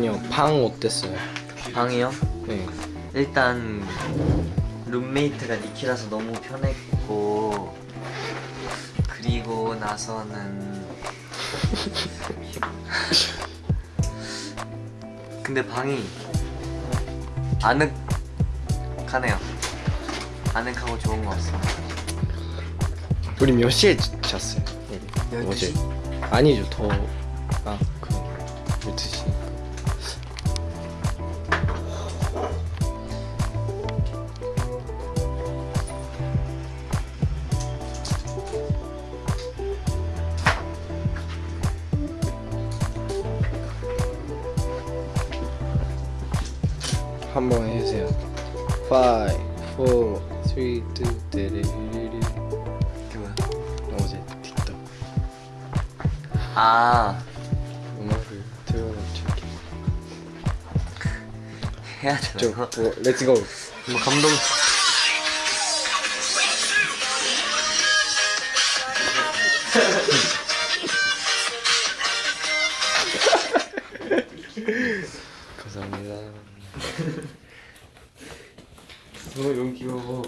형방 어땠어요? 방이요? 네. 일단 룸메이트가 니키라서 너무 편했고 그리고 나서는 근데 방이 아늑하네요 아늑하고 좋은 것 같습니다 우리 몇 시에 잤어요? 우리 12시? 어제. 아니죠 더. 아 그. 12시. 한번 해주세요. 5, 4, 3, 2, 데리리리. 그게 뭐야? 어제 틱톡 아 음악을 틀어줄게. 해야 저, 되나? 어, 렛츠고. 뭐 감동 감사합니다. 너 여기 귀여워